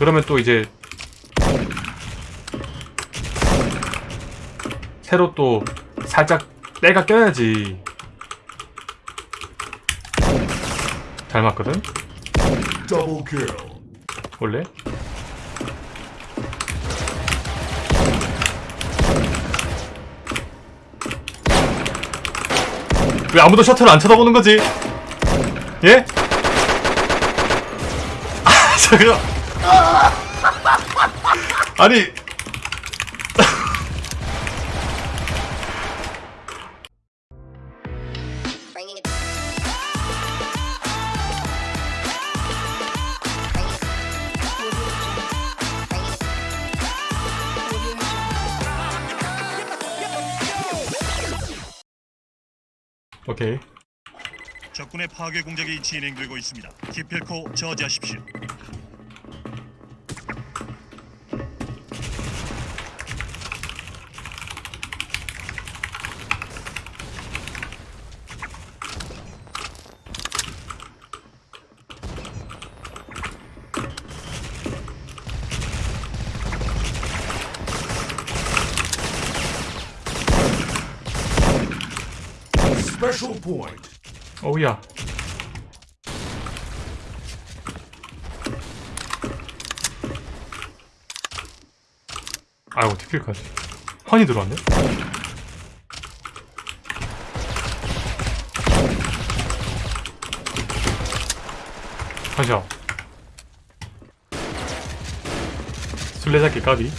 그러면 또 이제 새로 또 살짝 때가 껴야지 잘 맞거든? 원래? 왜 아무도 셔틀을 안 쳐다보는 거지? 예? 아, 잠깐. 아니. 오케이. 적군의 파괴 공작이 진행되고 있습니다. 기필코 저지하십시오. Special point. 오우야. 아이고, 티킬까지. 환이 들어왔네? 가자. 술래잡기 까비.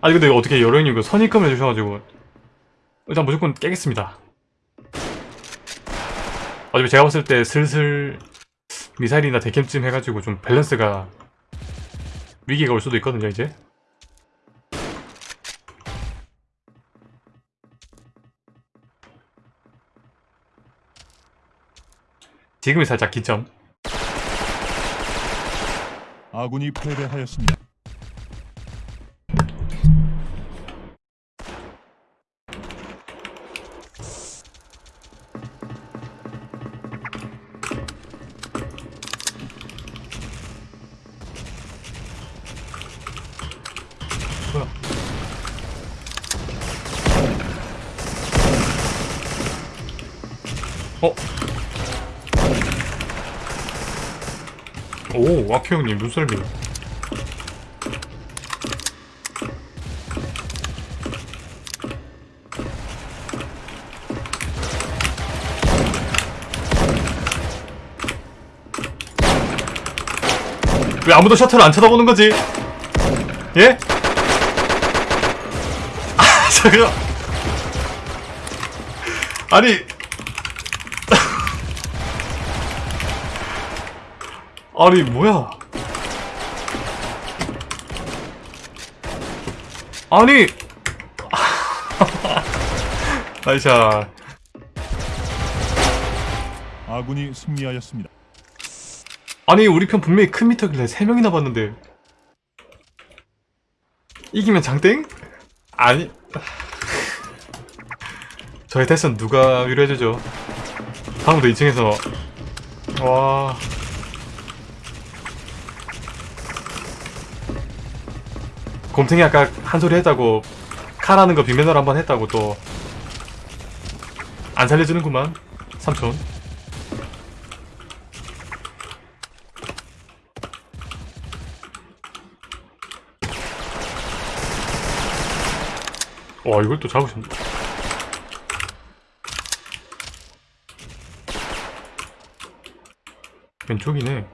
아니, 근데 어떻게 여러분이 그 선입금을 해주셔가지고 일단 무조건 깨겠습니다. 어차피 제가 봤을 때 슬슬 미사일이나 대캠쯤 해가지고 좀 밸런스가 위기가 올 수도 있거든요, 이제. 지금이 살짝 기점. 아군이 패배하였습니다. 어? 오, 와키 형님 눈썰미. 왜 아무도 셔틀을 안 쳐다보는 거지? 예? 아, 잠깐. 아니. 아니, 뭐야. 아니. 나이샤. 아군이 승리하였습니다. 아니, 우리 편 분명히 큰 미터길래 3명이나 봤는데. 이기면 장땡? 아니. 저의 패스는 누가 위로해주죠? 다음부터 2층에서. 와. 곰탱이 아까 한 소리 했다고 카라는 거 빅매너를 한번 했다고 또 안 살려주는구만 삼촌. 와 이걸 또 잡으셨네 왼쪽이네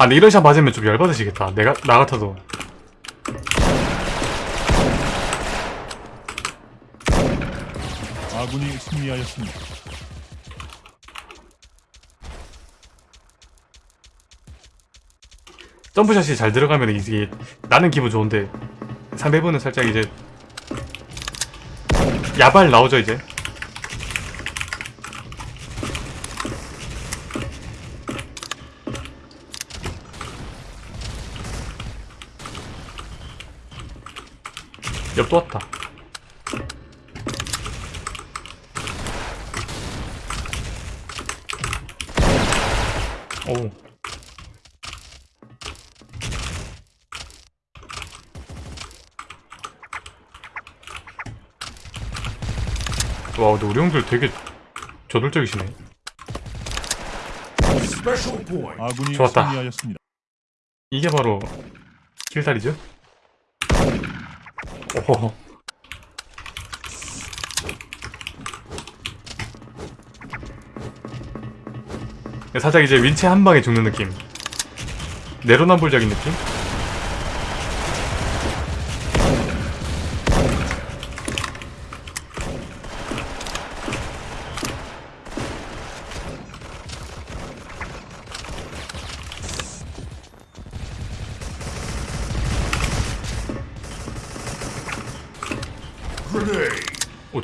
아 근데 이런 샷 맞으면 좀 열받으시겠다. 내가 나 같아도. 아군이 승리하였습니다. 점프샷이 잘 들어가면 이게 나는 기분 좋은데 상대분은 살짝 이제 야발 나오죠 이제 옆 또 왔다. 오 와 근데 우리 형들 되게 저돌적이시네. 좋았다. 이게 바로 킬살이죠? 오호 살짝 이제 윈체 한 방에 죽는 느낌 내로남불적인 느낌?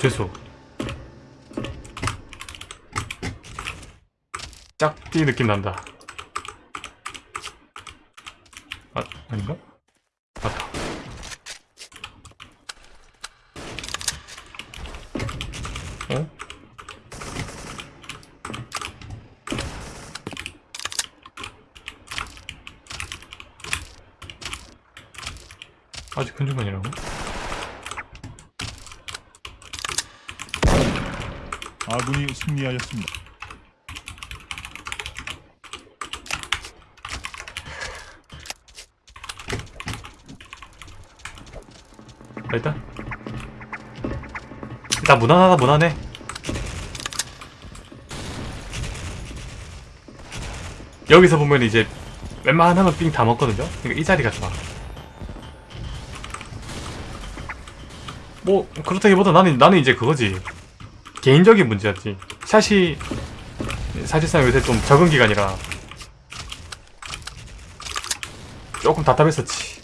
오 죄수 짝띠 느낌 난다 아 아닌가? 맞다 어? 아직 큰 중간이라고? 아군이 승리하였습니다. 아, 일단 일단 무난하다 무난해. 여기서 보면 이제 웬만하면 삥 다 먹거든요? 그러니까 이 자리가 좋아. 뭐 그렇다기보다 나는 나는 이제 그거지 개인적인 문제였지. 샷이 사실상 요새 좀 적응 기간이라 조금 답답했었지.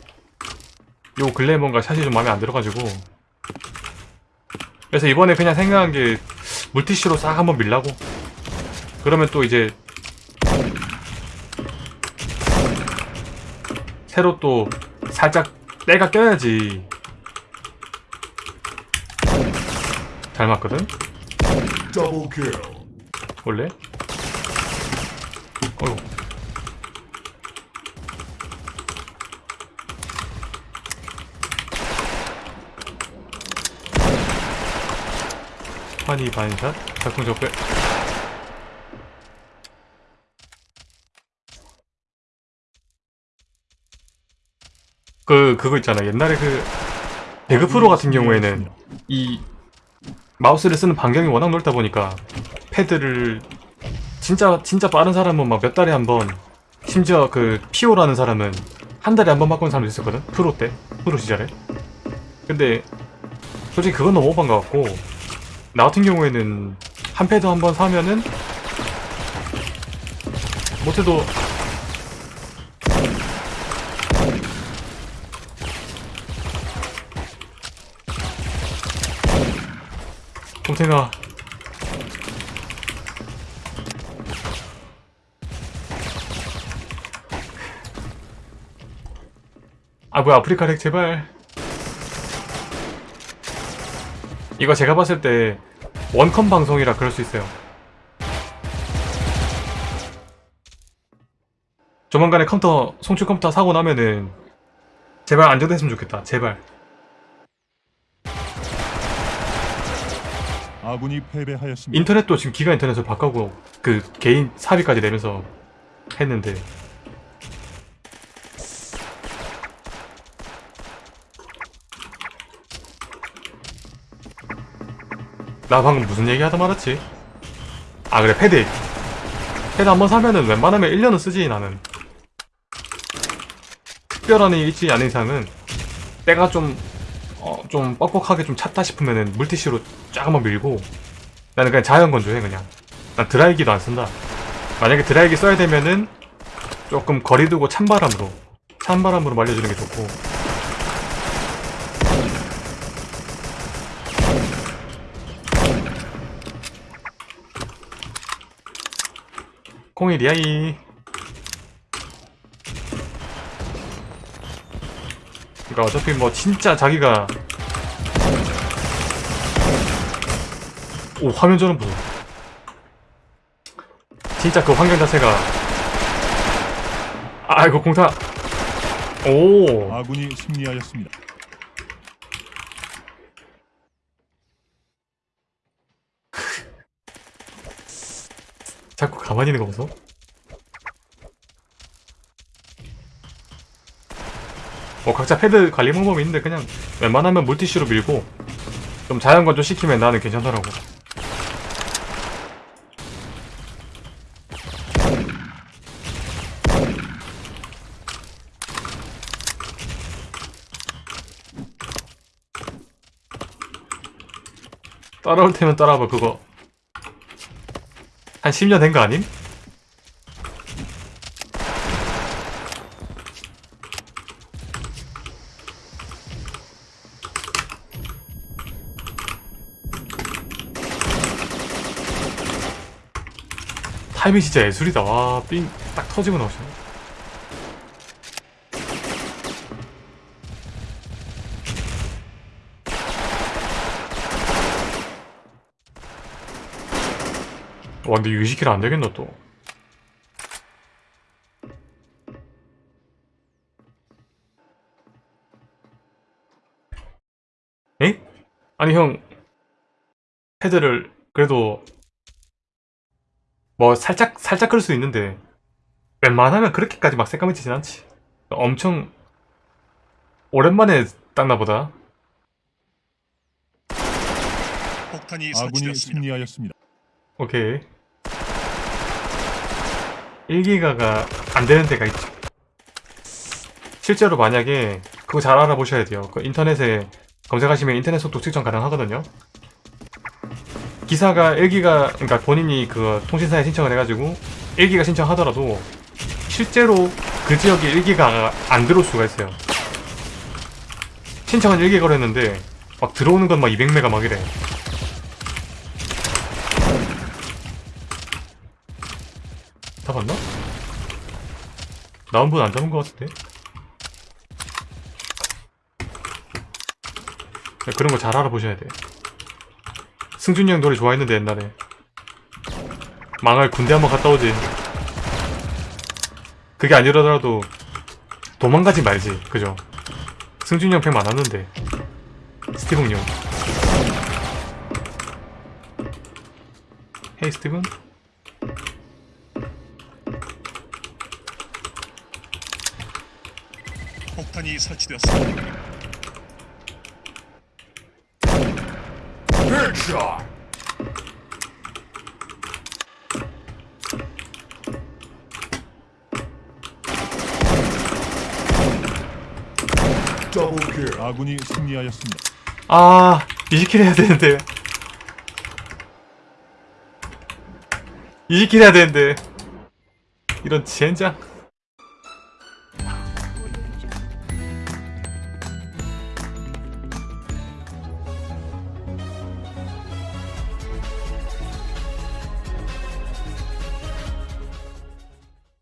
요 근래 뭔가 샷이 좀 마음에 안 들어가지고. 그래서 이번에 그냥 생각한 게 물티슈로 싹 한번 밀라고. 그러면 또 이제 새로 또 살짝 때가 껴야지. 잘 맞거든 Double. 원래? 어휴 환희 반샷? 작품 적배. 그 그거 있잖아. 옛날에 그 배그 프로 같은 경우에는 이 마우스를 쓰는 반경이 워낙 넓다 보니까 패드를 진짜 진짜 빠른 사람은 막 몇 달에 한 번 심지어 그 피오라는 사람은 한 달에 한 번 바꾸는 사람도 있었거든? 프로 때? 프로 시절에? 근데 솔직히 그건 너무 오반 것 같고 나 같은 경우에는 한 패드 한 번 사면은 못해도 곰탱아 아 뭐야 아프리카 lag 제발. 이거 제가 봤을 때 원컴 방송이라 그럴 수 있어요. 조만간에 컴퓨터 송출 컴퓨터 사고 나면은 제발 안정됐으면 좋겠다. 제발 아군이 패배하였습니다. 인터넷도 지금 기가 인터넷을 바꾸고 그 개인 사비까지 내면서 했는데 나 방금 무슨 얘기 하다 말았지? 아 그래 패드 패드 한번 사면은 웬만하면 1년은 쓰지 나는 특별한 일이 있지 않은 이상은 때가 좀 어, 좀 뻑뻑하게 좀 찼다 싶으면은 물티슈로 쫙 한번 밀고 나는 그냥 자연 건조해 그냥. 난 드라이기도 안 쓴다. 만약에 드라이기 써야 되면은 조금 거리 두고 찬바람으로 찬바람으로 말려주는 게 좋고. 콩이 리아이. 그러니까 어차피 뭐 진짜 자기가 오 화면 전원 보소 진짜 그 환경 자체가. 아이고 공타 오. 아군이 승리하였습니다. 자꾸 가만히 있는 거 보소. 뭐 각자 패드 관리 방법이 있는데 그냥 웬만하면 물티슈로 밀고 좀 자연건조 시키면 나는 괜찮더라고 따라올 테면 따라와봐 그거. 한 10년 된 거 아님? 타이밍 진짜 예술이다. 와삥 딱 터지고 나오시네 와 근데 유지키를 안 되겠노 또 에? 아니 형 패드를 그래도 뭐 살짝 살짝 끌수 있는데 웬만하면 그렇게까지 막 새까매지진 않지 엄청 오랜만에 닦나 보다 폭탄이 아군이 설치되었습니다. 승리하였습니다. 오케이 1기가가 안 되는 데가 있죠. 실제로 만약에 그거 잘 알아보셔야 돼요. 그 인터넷에 검색하시면 인터넷 속도 측정 가능하거든요. 기사가 1기가 그러니까 본인이 그 통신사에 신청을 해가지고 1기가 신청하더라도 실제로 그 지역에 1기가 안 들어올 수가 있어요. 신청은 1기가로 했는데 막 들어오는 건 막 200메가 막 이래 잡았나? 나온 분 안 잡은 것 같은데? 네, 그런 거 잘 알아보셔야 돼. 승준이 형 노래 좋아했는데 옛날에 망할 군대 한번 갔다 오지. 그게 아니더라도 도망가지 말지, 그죠? 승준이 형팬 많았는데 스티븐 형. 헤이 스티븐? 폭탄이 설치되었습니다. 아군이 승리하였습니다. 아, 20킬 해야 되는데. 20킬 해야 되는데. 이런 젠장.